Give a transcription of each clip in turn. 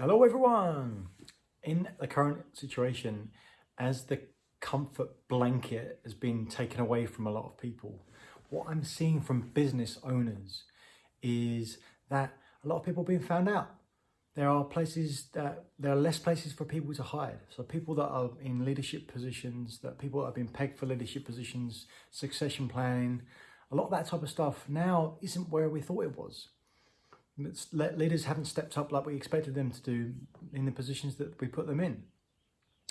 Hello, everyone. In the current situation, as the comfort blanket has been taken away from a lot of people, what I'm seeing from business owners is that a lot of people are being found out. There are places that there are less places for people to hide. So people that are in leadership positions, that people that have been pegged for leadership positions, succession planning, a lot of that type of stuff now isn't where we thought it was leaders haven't stepped up like we expected them to do in the positions that we put them in.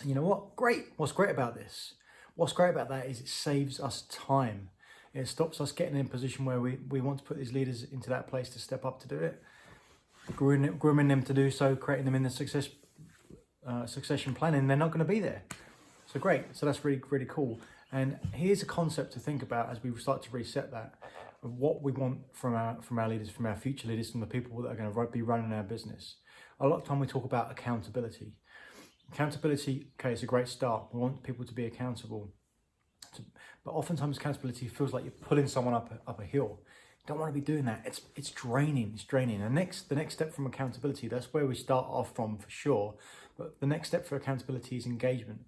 And you know what? Great. What's great about this? What's great about that is it saves us time. It stops us getting in a position where we, we want to put these leaders into that place to step up to do it, grooming, them to do so, creating them in the success uh, succession planning. They're not going to be there. So great. So that's really, really cool. And here's a concept to think about as we start to reset that what we want from our from our leaders, from our future leaders, from the people that are going to be running our business. A lot of time we talk about accountability. Accountability, okay, it's a great start. We want people to be accountable. But oftentimes accountability feels like you're pulling someone up a, up a hill. You don't want to be doing that. It's it's draining. It's draining. The next the next step from accountability, that's where we start off from for sure. But the next step for accountability is engagement.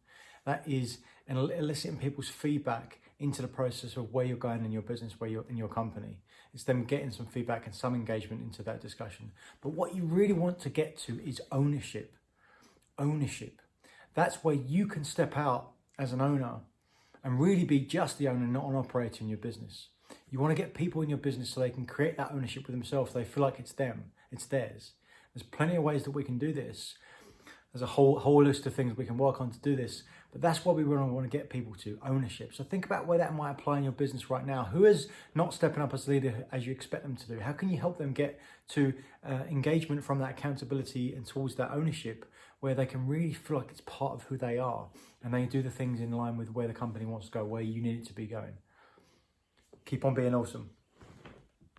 That is eliciting people's feedback into the process of where you're going in your business, where you're in your company. It's them getting some feedback and some engagement into that discussion. But what you really want to get to is ownership. Ownership. That's where you can step out as an owner and really be just the owner, not an operator in your business. You want to get people in your business so they can create that ownership with themselves. They feel like it's them, it's theirs. There's plenty of ways that we can do this. There's a whole whole list of things we can work on to do this. But that's what we really want to get people to ownership. So think about where that might apply in your business right now. Who is not stepping up as a leader as you expect them to do? How can you help them get to uh, engagement from that accountability and towards that ownership where they can really feel like it's part of who they are and they do the things in line with where the company wants to go, where you need it to be going? Keep on being awesome.